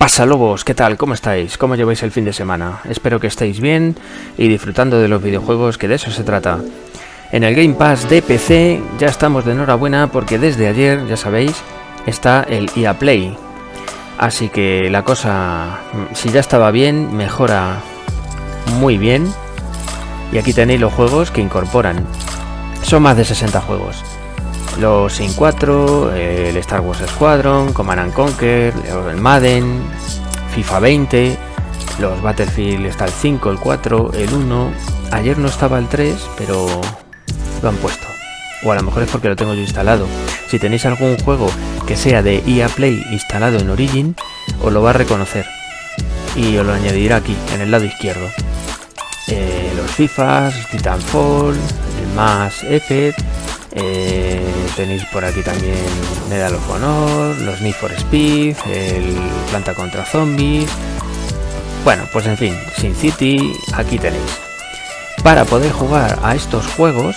pasa lobos? ¿Qué tal? ¿Cómo estáis? ¿Cómo lleváis el fin de semana? Espero que estéis bien y disfrutando de los videojuegos que de eso se trata. En el Game Pass de PC ya estamos de enhorabuena porque desde ayer, ya sabéis, está el EA Play. Así que la cosa, si ya estaba bien, mejora muy bien. Y aquí tenéis los juegos que incorporan. Son más de 60 juegos los Sin 4, el Star Wars Squadron, Command and Conquer, el Madden, FIFA 20, los Battlefield está el 5, el 4, el 1. Ayer no estaba el 3, pero lo han puesto. O a lo mejor es porque lo tengo yo instalado. Si tenéis algún juego que sea de EA Play instalado en Origin, os lo va a reconocer. Y os lo añadirá aquí, en el lado izquierdo. Eh, los FIFAs, Titanfall, el más Effect, eh, tenéis por aquí también Medal of Honor, los Need for Speed, el Planta contra Zombies. Bueno, pues en fin, Sin City, aquí tenéis. Para poder jugar a estos juegos,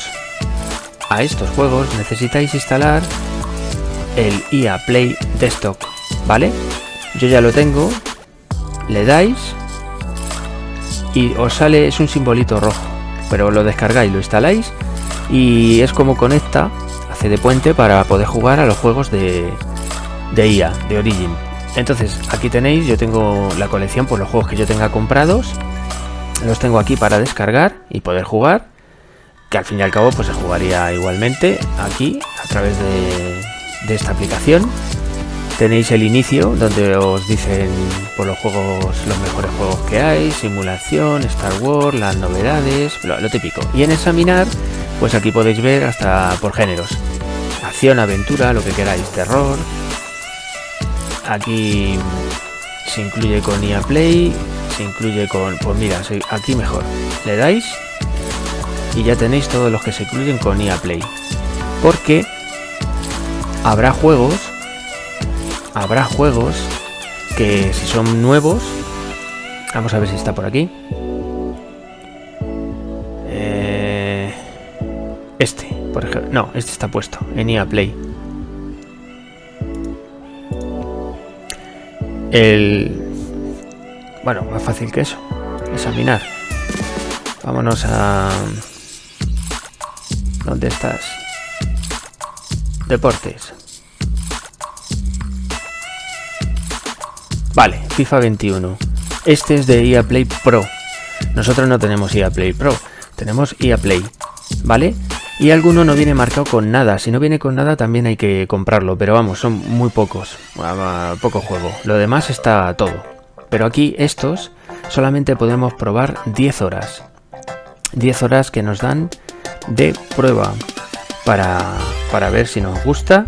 a estos juegos necesitáis instalar el EA Play Desktop, ¿vale? Yo ya lo tengo, le dais y os sale, es un simbolito rojo, pero lo descargáis, lo instaláis y es como hace de puente para poder jugar a los juegos de, de IA, de Origin. Entonces, aquí tenéis, yo tengo la colección por los juegos que yo tenga comprados, los tengo aquí para descargar y poder jugar, que al fin y al cabo pues se jugaría igualmente aquí a través de, de esta aplicación. Tenéis el inicio donde os dicen por los juegos, los mejores juegos que hay, simulación, Star Wars, las novedades, lo, lo típico. Y en examinar pues aquí podéis ver hasta por géneros. Acción, aventura, lo que queráis, terror. Aquí se incluye con IA Play, se incluye con... Pues mira, aquí mejor. Le dais y ya tenéis todos los que se incluyen con IA Play. Porque habrá juegos, habrá juegos que si son nuevos, vamos a ver si está por aquí. Este, por ejemplo. No, este está puesto en EA Play. El... Bueno, más fácil que eso. Examinar. Vámonos a... ¿Dónde estás? Deportes. Vale, FIFA 21. Este es de EA Play Pro. Nosotros no tenemos EA Play Pro, tenemos EA Play, ¿vale? Y alguno no viene marcado con nada. Si no viene con nada también hay que comprarlo. Pero vamos, son muy pocos. Poco juego. Lo demás está todo. Pero aquí estos solamente podemos probar 10 horas. 10 horas que nos dan de prueba. Para, para ver si nos gusta.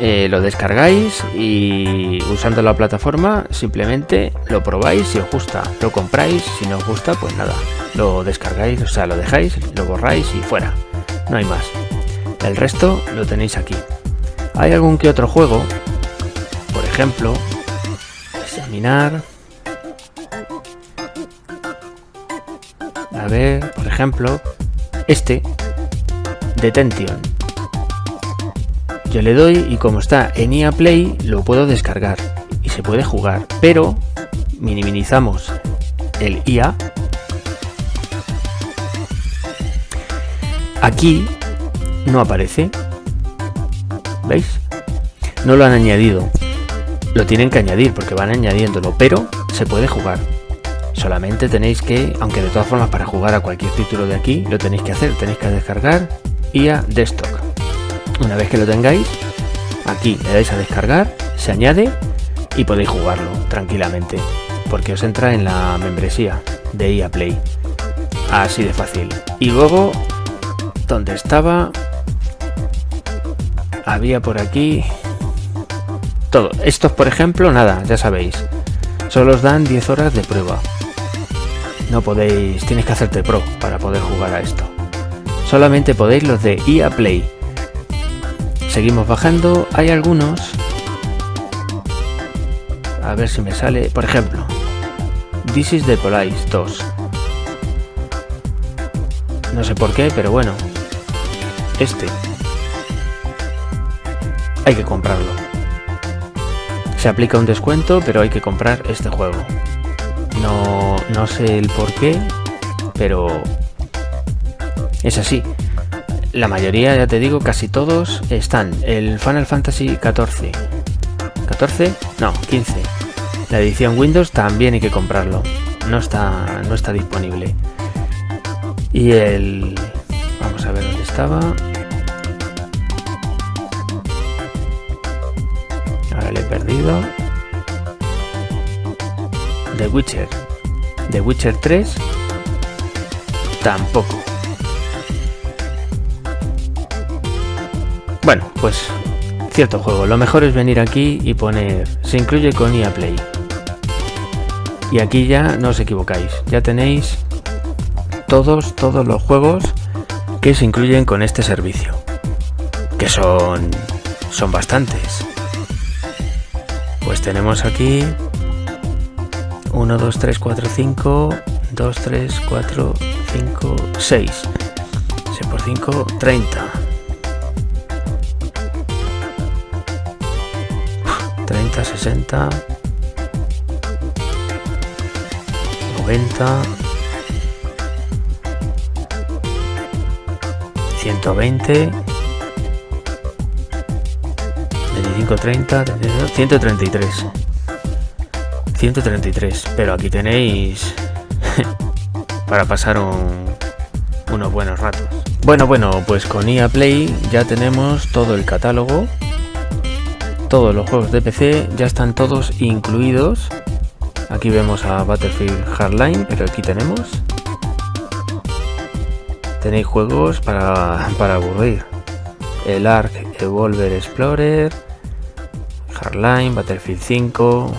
Eh, lo descargáis y usando la plataforma simplemente lo probáis si os gusta, lo compráis, si no os gusta pues nada, lo descargáis, o sea, lo dejáis, lo borráis y fuera. No hay más. El resto lo tenéis aquí. Hay algún que otro juego, por ejemplo, examinar. A ver, por ejemplo, este, Detention. Yo le doy y como está en IA Play lo puedo descargar y se puede jugar, pero minimizamos el IA Aquí no aparece. ¿Veis? No lo han añadido. Lo tienen que añadir porque van añadiéndolo, pero se puede jugar. Solamente tenéis que, aunque de todas formas para jugar a cualquier título de aquí, lo tenéis que hacer. Tenéis que descargar IA Desktop. Una vez que lo tengáis, aquí le dais a descargar, se añade y podéis jugarlo tranquilamente. Porque os entra en la membresía de IA Play. Así de fácil. Y luego donde estaba había por aquí todo estos por ejemplo nada ya sabéis solo os dan 10 horas de prueba no podéis tienes que hacerte pro para poder jugar a esto solamente podéis los de EA Play seguimos bajando. Hay algunos. A ver si me sale. Por ejemplo This is the Police 2 no sé por qué pero bueno. Este. Hay que comprarlo. Se aplica un descuento, pero hay que comprar este juego. No, no sé el por qué, pero es así. La mayoría, ya te digo, casi todos están. El Final Fantasy XIV. ¿14? No, 15. La edición Windows también hay que comprarlo. No está, no está disponible. Y el... Vamos a ver dónde estaba. Ahora le he perdido. The Witcher. The Witcher 3. Tampoco. Bueno, pues cierto juego. Lo mejor es venir aquí y poner se incluye con EA Play. Y aquí ya no os equivocáis. Ya tenéis todos, todos los juegos que se incluyen con este servicio. Que son, son bastantes. Pues tenemos aquí 1, 2, 3, 4, 5, 2, 3, 4, 5, 6. 6 por 5, 30. 60, 90, 120, 25, 30, 133. 133, pero aquí tenéis para pasar unos buenos ratos. Bueno, bueno, pues con EA Play ya tenemos todo el catálogo todos los juegos de PC ya están todos incluidos. Aquí vemos a Battlefield Hardline, pero aquí tenemos. Tenéis juegos para, para aburrir. El Ark Evolver Explorer, Hardline, Battlefield 5,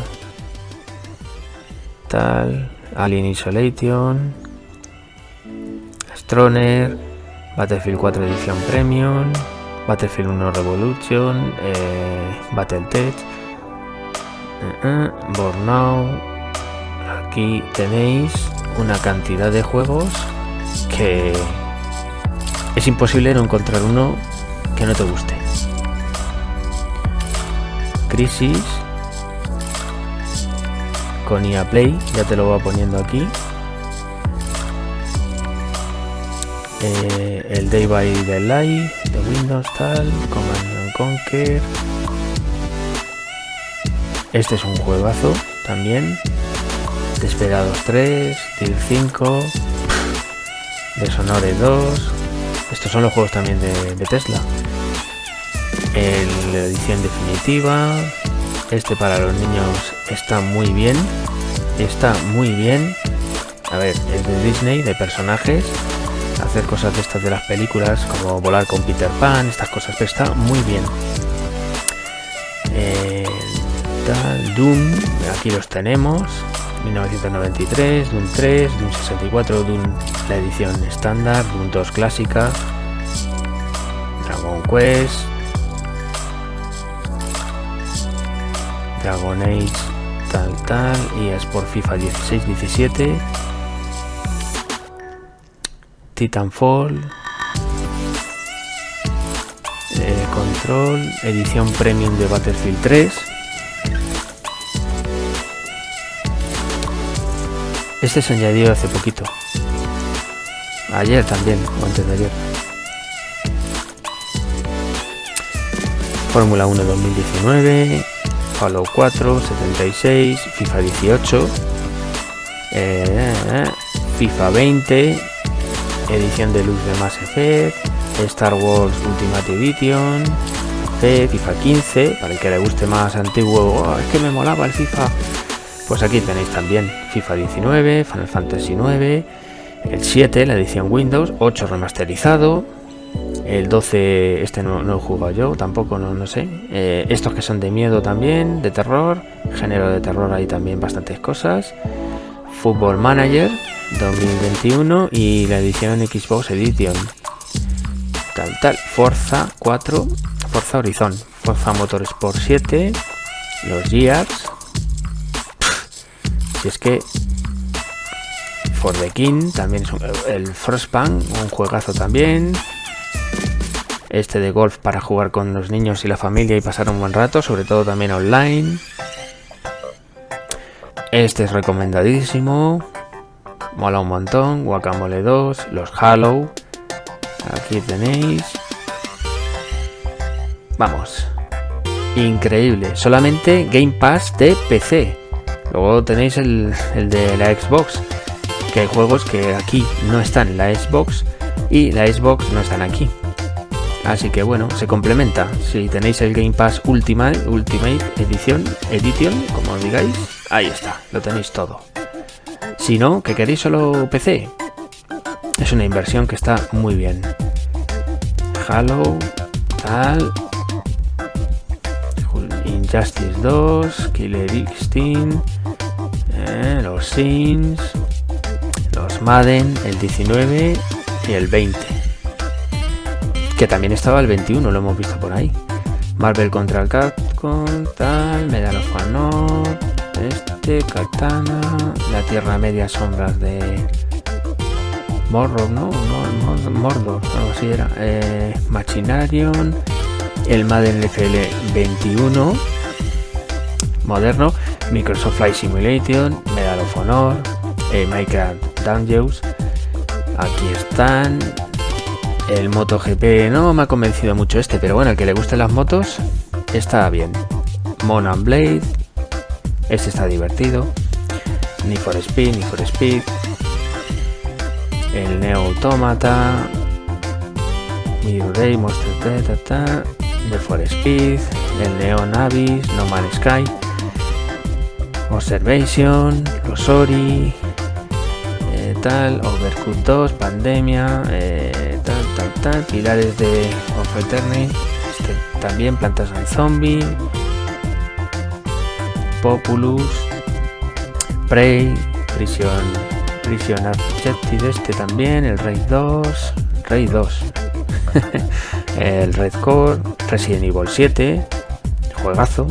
tal, Alien Isolation, Astroner, Battlefield 4 Edición Premium, Battlefield 1 Revolution, eh, Battletech, uh, uh, Burnout. Aquí tenéis una cantidad de juegos que es imposible no encontrar uno que no te guste. Crisis con IA Play, ya te lo voy poniendo aquí. Eh, el Day by Daylight Windows tal, Command Conquer. Este es un juegazo también. Desperados 3, Tier 5, Deshonore 2. Estos son los juegos también de, Tesla. El, la edición definitiva. Este para los niños está muy bien. Está muy bien. A ver, el de Disney, de personajes hacer cosas de estas de las películas, como volar con Peter Pan, estas cosas, pero está muy bien. Eh, Doom, aquí los tenemos. 1993, Doom 3, Doom 64, Doom la edición estándar, Doom 2 clásica, Dragon Quest, Dragon Age, tal tal, y es por FIFA 16-17. Titanfall, eh, Control, edición premium de Battlefield 3. Este se añadió hace poquito. Ayer también, o antes de ayer. Fórmula 1 2019, Halo 4, 76, FIFA 18, eh, FIFA 20, edición de luz de Mass Effect, Star Wars Ultimate Edition, FIFA 15, para el que le guste más antiguo, oh, es que me molaba el FIFA. Pues aquí tenéis también FIFA 19, Final Fantasy 9, el 7, la edición Windows, 8 remasterizado, el 12, este no, lo he jugado yo, tampoco, no, sé. Eh, estos que son de miedo también, de terror, género de terror hay también bastantes cosas. Football Manager, 2021 y la edición Xbox Edition. Tal, tal. Forza 4, Forza Horizon, Forza Motorsport 7, los Gears. Si es que For the King también es el Frostpunk, un juegazo también. Este de golf para jugar con los niños y la familia y pasar un buen rato, sobre todo también online. Este es recomendadísimo. Mola un montón. Guacamole 2, los Halo. Aquí tenéis. Vamos. Increíble. Solamente Game Pass de PC. Luego tenéis el, el de la Xbox. Que hay juegos que aquí no están en la Xbox y la Xbox no están aquí. Así que bueno, se complementa. Si tenéis el Game Pass Ultimate, Ultimate Edition, Edition, como digáis, ahí está, lo tenéis todo. Si no, que queréis solo PC, es una inversión que está muy bien. Halo, tal. Injustice 2, Killer Instinct, eh, los Sims, los Madden, el 19 y el 20 que también estaba el 21, lo hemos visto por ahí. Marvel contra el Capcom, tal, Medal of Honor, este, Katana, la Tierra Media Sombras de Mordor, ¿no? Mordor, algo así era. Eh, Machinarion, el Madden FL 21, moderno, Microsoft Flight Simulation, Medal of Honor, eh, Minecraft Dungeons, aquí están, el MotoGP no me ha convencido mucho este, pero bueno, el que le gusten las motos está bien. Monan Blade, este está divertido. Ni for Speed, ni for Speed. El Neo Automata. Mirror Monster ta, The for Speed. El Neo Navis, No Man's Sky. Observation, los Ori, eh, tal, Overcooked 2, Pandemia, eh, tal, tal, tal, Pilares de Of Eternity, este, también Plantas al Zombie, Populus, Prey, Prison, Prison Objective, este también, el Raid 2, Raid 2, el Red Core, Resident Evil 7, juegazo,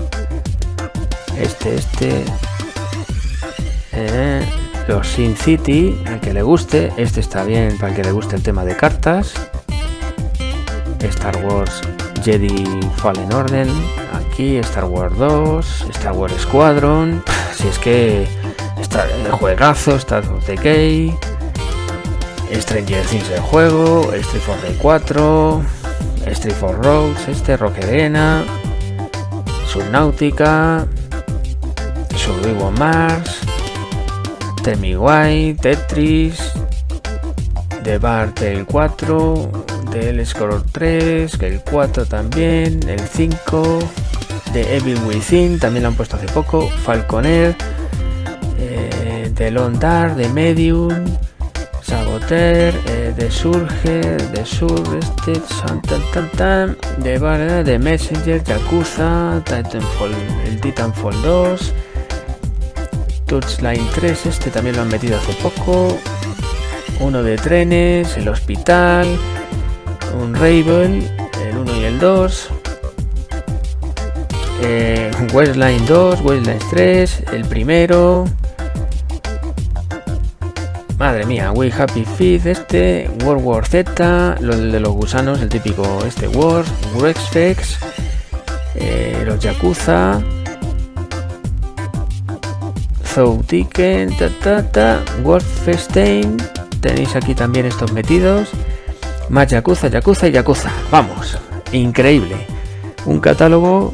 este, este, eh, los Sin City, al que le guste, este está bien para el que le guste el tema de cartas. Star Wars Jedi Fallen Order, aquí Star Wars 2, Star Wars Squadron, si es que está el juegazo, Star Wars Decay, Stranger Things el juego, Street Fighter 4, Street for Roads, este Roque Arena, Subnautica, Survival Mars, Temi White, Tetris, The Bar 4, de Ellis 3, el 4 también, el 5, de Evil Within, también lo han puesto hace poco, Falconer, eh, de Londar, de Medium, Saboter, eh, de Surge, de Surrested, de Barra, de Messenger, Yakuza, Titanfall, el Titanfall 2, Touchline 3, este también lo han metido hace poco, uno de trenes, el hospital, un Raven, el 1 y el 2. Eh, Westline 2, Westline 3, el primero. Madre mía, We Happy Feed, este, World War Z, lo de los gusanos, el típico este War, Rexfex, eh, los Yakuza, Tiken, ta, ta, ta, Wolfenstein. Tenéis aquí también estos metidos. Más Yakuza, Yakuza y Yakuza. Vamos, increíble. Un catálogo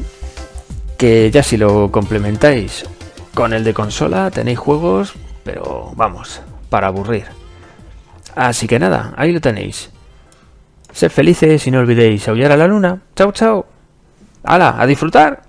que ya si lo complementáis con el de consola tenéis juegos, pero vamos, para aburrir. Así que nada, ahí lo tenéis. Sed felices y no olvidéis aullar a la luna. Chao, chao. ¡Hala! ¡A disfrutar!